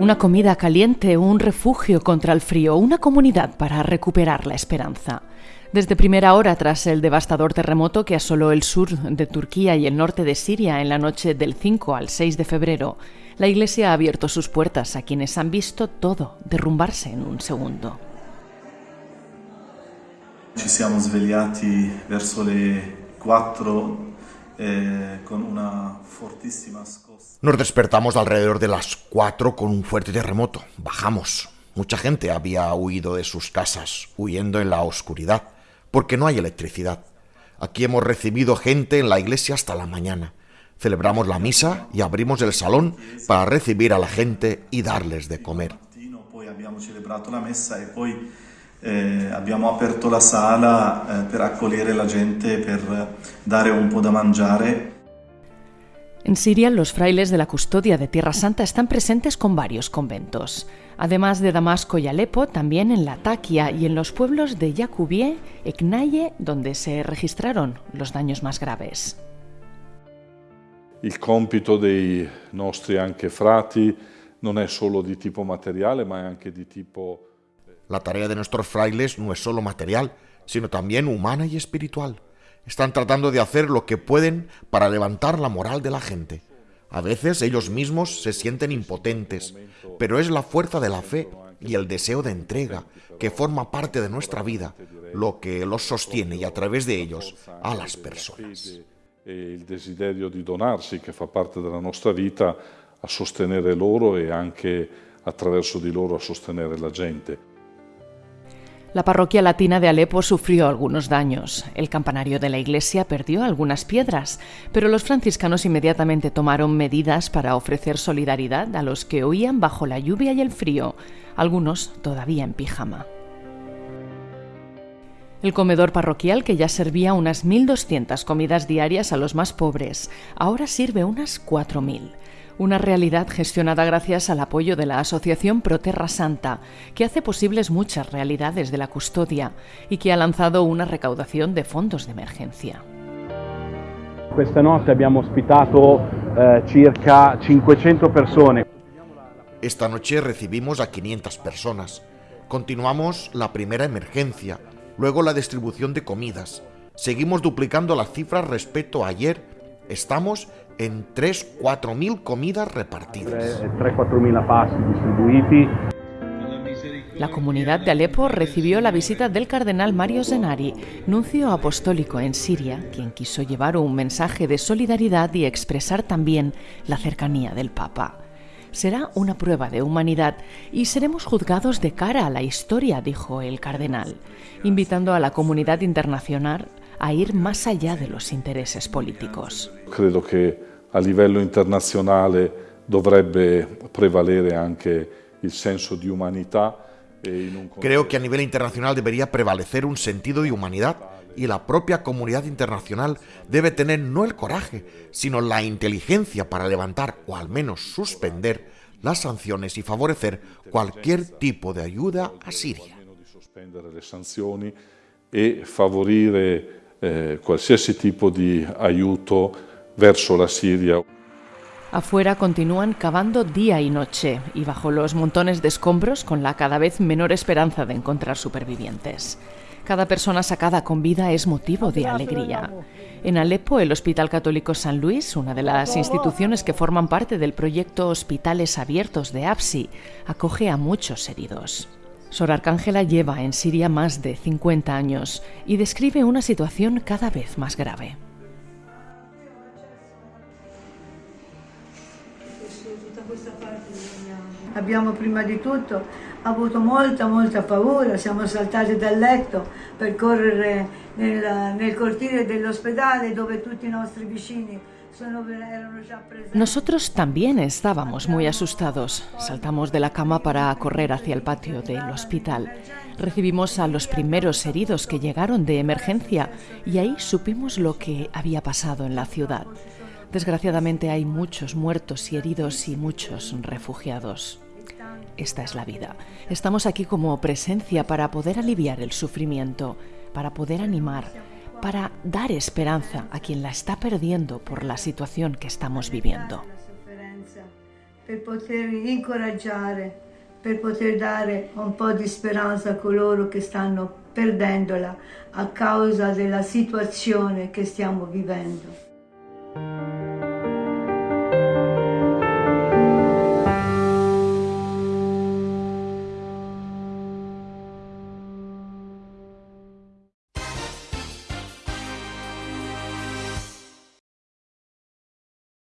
Una comida caliente, un refugio contra el frío, una comunidad para recuperar la esperanza. Desde primera hora tras el devastador terremoto que asoló el sur de Turquía y el norte de Siria en la noche del 5 al 6 de febrero, la Iglesia ha abierto sus puertas a quienes han visto todo derrumbarse en un segundo. Ci siamo svegliati verso le 4 eh, con una fortissima scossa. Nos despertamos alrededor de las 4 con un fuerte terremoto. Bajamos. Mucha gente había huido de sus casas, huyendo en la oscuridad, porque no hay electricidad. Aquí hemos recibido gente en la iglesia hasta la mañana. Celebramos la misa y abrimos el salón para recibir a la gente y darles de comer. Eh, abbiamo aperto la sala eh, per accogliere la gente, per dare un po' da mangiare. En Siria, los frailes de la custodia de Tierra Santa están presentes con varios conventos. Además de Damasco y Alepo, también en Latakia y en los pueblos de Yakubie, Eknaye, donde se registraron los daños más graves. Il compito dei nostri anche frati non è solo di tipo materiale, ma è anche di tipo La tarea de nuestros frailes no es solo material, sino también humana y espiritual. Están tratando de hacer lo que pueden para levantar la moral de la gente. A veces ellos mismos se sienten impotentes, pero es la fuerza de la fe y el deseo de entrega que forma parte de nuestra vida lo que los sostiene y a través de ellos a las personas. e il desiderio di donarsi che fa parte della nostra vita a sostenere loro e anche attraverso di loro a sostenere la gente. La parroquia latina de Alepo sufrió algunos daños. El campanario de la iglesia perdió algunas piedras, pero los franciscanos inmediatamente tomaron medidas para ofrecer solidaridad a los que huían bajo la lluvia y el frío, algunos todavía en pijama. El comedor parroquial, que ya servía unas 1.200 comidas diarias a los más pobres, ahora sirve unas 4.000. Una realidad gestionada gracias al apoyo de la Asociación Proterra Santa, que hace posibles muchas realidades de la custodia y que ha lanzado una recaudación de fondos de emergencia. Abbiamo ospitato eh, circa 500 persone. Esta noche recibimos a 500 personas. Continuamos la primera emergencia, luego la distribución de comidas. Seguimos duplicando las cifras respecto a ayer. Estamos en 3-4 mil comidas repartidas. 3-4 mila pasti distribuiti. La comunidad de Alepo recibió la visita del cardenal Mario Zenari, nuncio apostólico en Siria, quien quiso llevar un mensaje de solidaridad y expresar también la cercanía del Papa. Será una prueba de humanidad y seremos juzgados de cara a la historia, dijo el cardenal, invitando a la comunidad internacional a ir más allá de los intereses políticos. A livello internazionale dovrebbe prevalere anche il senso di umanità e Creo que a nivel internacional debería prevalecer un sentido de humanidad y la propia comunidad internacional debe tener no el coraje, sino la inteligencia para levantar o al menos suspender las sanciones y favorecer cualquier tipo de ayuda a Siria. e favorire eh, qualsiasi tipo di aiuto verso la Siria. Afuera continúan cavando día y noche y bajo los montones de escombros con la cada vez menor esperanza de encontrar supervivientes. Cada persona sacada con vida es motivo de alegría. En Alepo, el Hospital Católico San Luis, una de las instituciones que forman parte del proyecto Hospitales Abiertos de APSI, acoge a muchos heridos. Sor Arcángela lleva en Siria más de 50 años y describe una situación cada vez más grave. Abbiamo prima di tutto avuto molta molta paura, siamo saltati dal letto per correre nel, nel cortile dell'ospedale dove tutti i nostri vicini. Nosotros también estábamos muy asustados. Saltamos de la cama para correr hacia el patio del hospital. Recibimos a los primeros heridos que llegaron de emergencia y ahí supimos lo que había pasado en la ciudad. Desgraciadamente hay muchos muertos y heridos y muchos refugiados. Esta es la vida. Estamos aquí como presencia para poder aliviar el sufrimiento, para poder animar, para dar esperanza a quien la está perdiendo por la situación que estamos viviendo. per poter incoraggiare, per poter dare un po' di speranza a coloro che stanno perdendola a causa della situazione che stiamo vivendo.